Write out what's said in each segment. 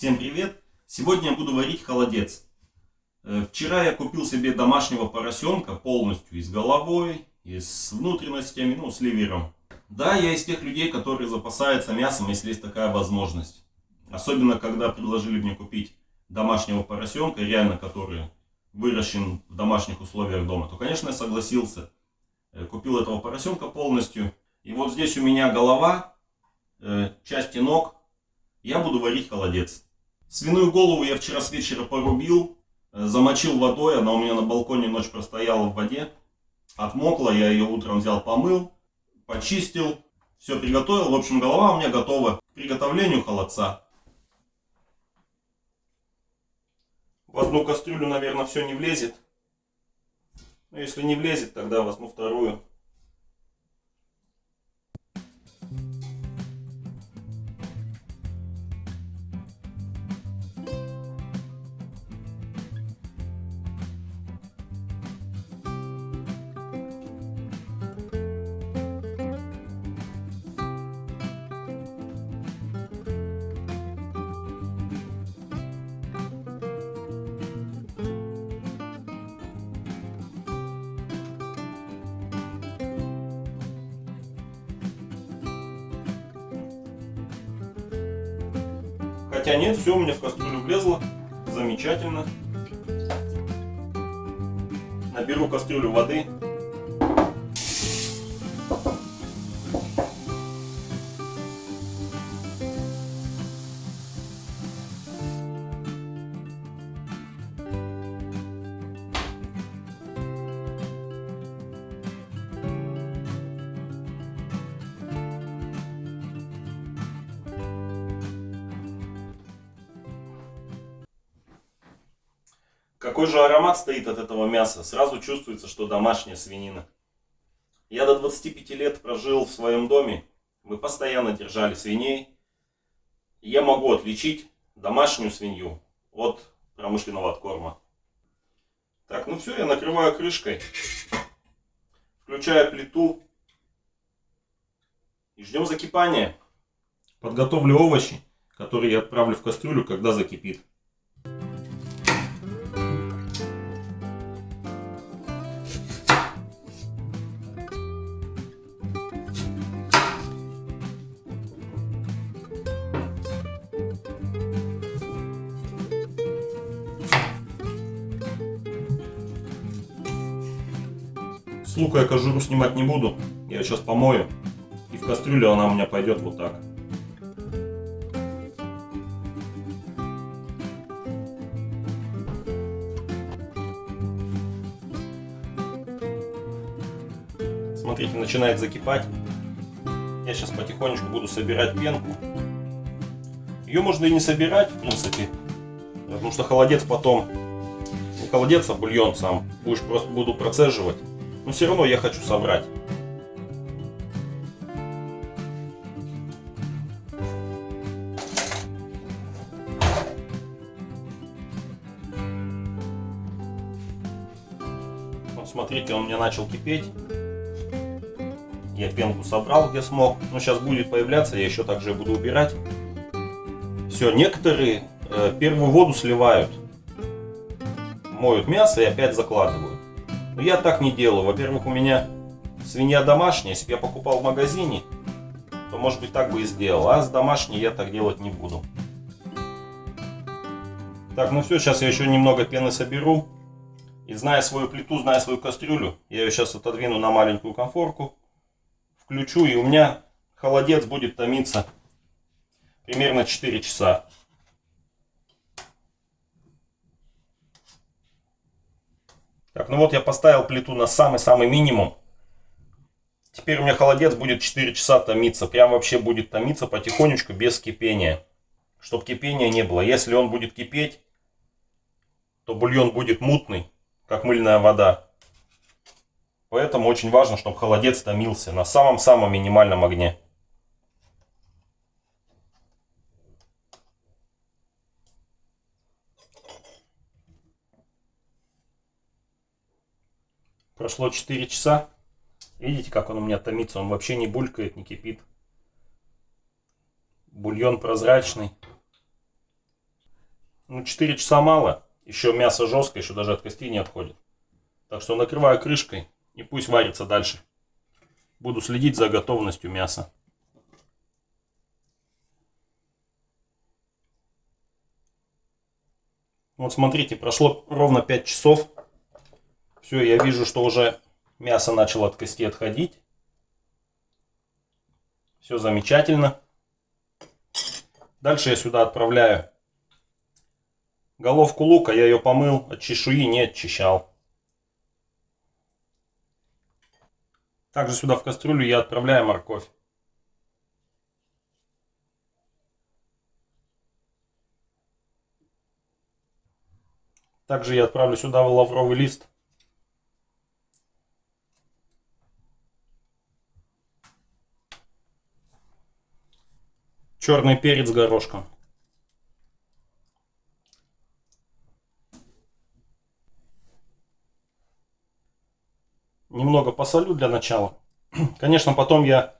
Всем привет! Сегодня я буду варить холодец. Э, вчера я купил себе домашнего поросенка полностью и с головой, и с внутренностями, ну с ливером. Да, я из тех людей, которые запасаются мясом, если есть такая возможность. Особенно, когда предложили мне купить домашнего поросенка, реально который выращен в домашних условиях дома, то, конечно, я согласился. Э, купил этого поросенка полностью. И вот здесь у меня голова, э, части ног. Я буду варить холодец. Свиную голову я вчера с вечера порубил, э, замочил водой, она у меня на балконе ночь простояла в воде. Отмокла, я ее утром взял, помыл, почистил, все приготовил. В общем, голова у меня готова к приготовлению холодца. В одну кастрюлю, наверное, все не влезет. Но если не влезет, тогда возьму вторую. Хотя нет, все у меня в кастрюлю влезло. Замечательно. Наберу кастрюлю воды. Какой же аромат стоит от этого мяса. Сразу чувствуется, что домашняя свинина. Я до 25 лет прожил в своем доме. Мы постоянно держали свиней. я могу отличить домашнюю свинью от промышленного откорма. Так, ну все, я накрываю крышкой. Включаю плиту. И ждем закипания. Подготовлю овощи, которые я отправлю в кастрюлю, когда закипит. Лука я кожуру снимать не буду. Я сейчас помою. И в кастрюлю она у меня пойдет вот так. Смотрите, начинает закипать. Я сейчас потихонечку буду собирать пенку. Ее можно и не собирать, в принципе. Потому что холодец потом... Не холодец, а бульон сам. Будешь просто буду процеживать. Но все равно я хочу собрать. Смотрите, он мне начал кипеть. Я пенку собрал, где смог. Но сейчас будет появляться, я еще также буду убирать. Все, некоторые э, первую воду сливают. Моют мясо и опять закладывают. Но я так не делаю. Во-первых, у меня свинья домашняя. Если бы я покупал в магазине, то, может быть, так бы и сделал. А с домашней я так делать не буду. Так, ну все, сейчас я еще немного пены соберу. И зная свою плиту, зная свою кастрюлю, я ее сейчас отодвину на маленькую конфорку. Включу, и у меня холодец будет томиться примерно 4 часа. Так, ну вот я поставил плиту на самый-самый минимум. Теперь у меня холодец будет 4 часа томиться. Прям вообще будет томиться потихонечку, без кипения. Чтобы кипения не было. Если он будет кипеть, то бульон будет мутный, как мыльная вода. Поэтому очень важно, чтобы холодец томился на самом-самом минимальном огне. Прошло 4 часа. Видите, как он у меня томится? Он вообще не булькает, не кипит. Бульон прозрачный. Ну, 4 часа мало. Еще мясо жесткое, еще даже от костей не отходит. Так что накрываю крышкой и пусть варится дальше. Буду следить за готовностью мяса. Вот смотрите, прошло ровно 5 часов. Все, я вижу, что уже мясо начало от кости отходить. Все замечательно. Дальше я сюда отправляю головку лука. Я ее помыл, от чешуи не очищал. Также сюда в кастрюлю я отправляю морковь. Также я отправлю сюда лавровый лист. Черный перец горошком. Немного посолю для начала. Конечно, потом я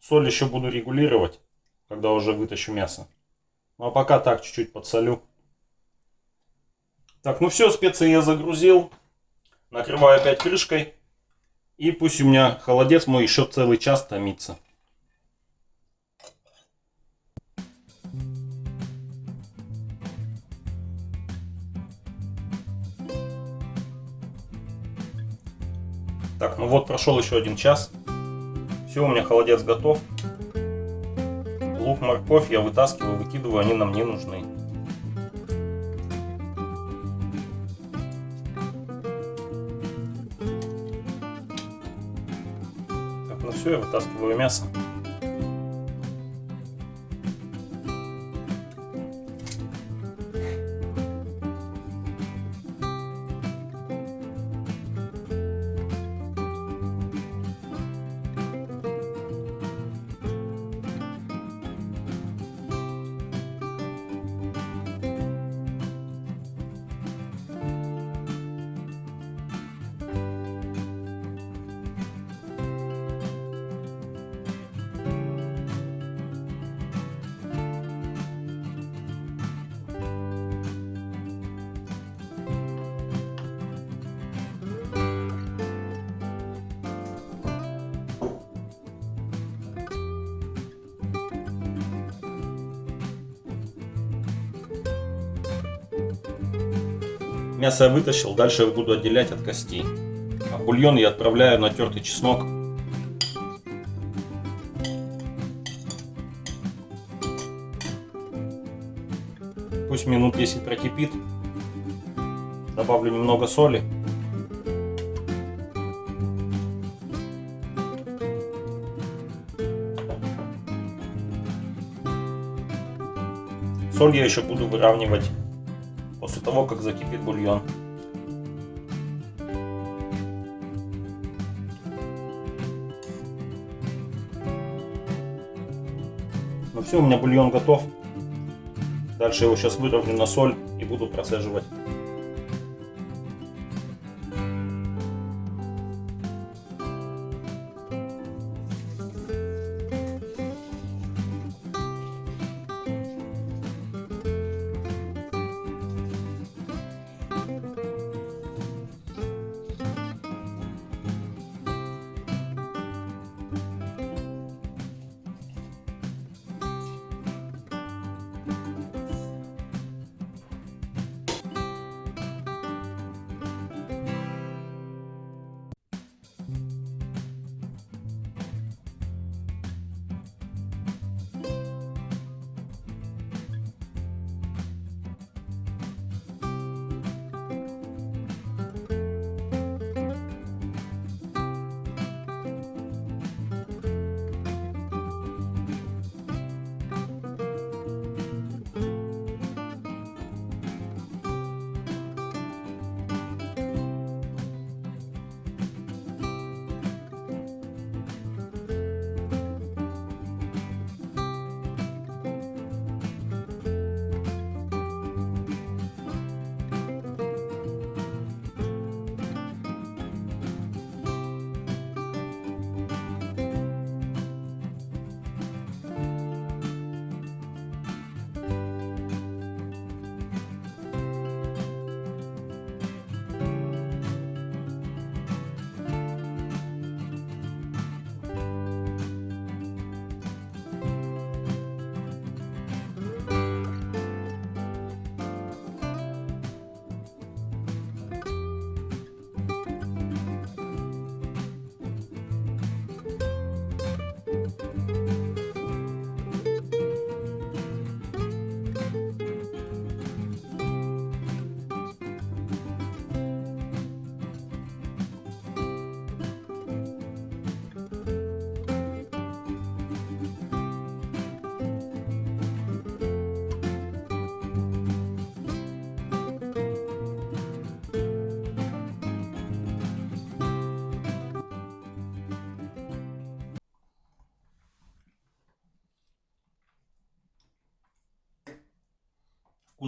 соль еще буду регулировать, когда уже вытащу мясо. Ну а пока так, чуть-чуть подсолю. Так, ну все, специи я загрузил. Накрываю опять крышкой. И пусть у меня холодец мой еще целый час томится. Так, ну вот прошел еще один час. Все, у меня холодец готов. Лук, морковь я вытаскиваю, выкидываю, они нам не нужны. все, я вытаскиваю мясо. Мясо я вытащил, дальше я буду отделять от костей. А бульон я отправляю на тертый чеснок. Пусть минут 10 прокипит. Добавлю немного соли. Соль я еще буду выравнивать после того, как закипит бульон. Ну все, у меня бульон готов. Дальше его сейчас выровню на соль и буду процеживать.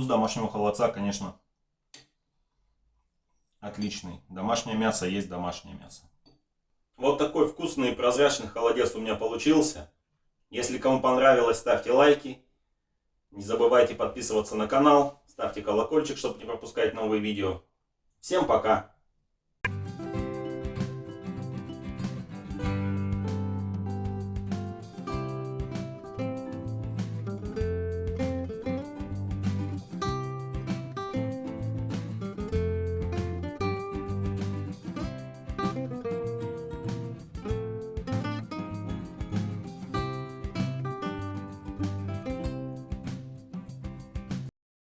Вкус домашнего холодца, конечно, отличный. Домашнее мясо есть домашнее мясо. Вот такой вкусный и прозрачный холодец у меня получился. Если кому понравилось, ставьте лайки. Не забывайте подписываться на канал, ставьте колокольчик, чтобы не пропускать новые видео. Всем пока!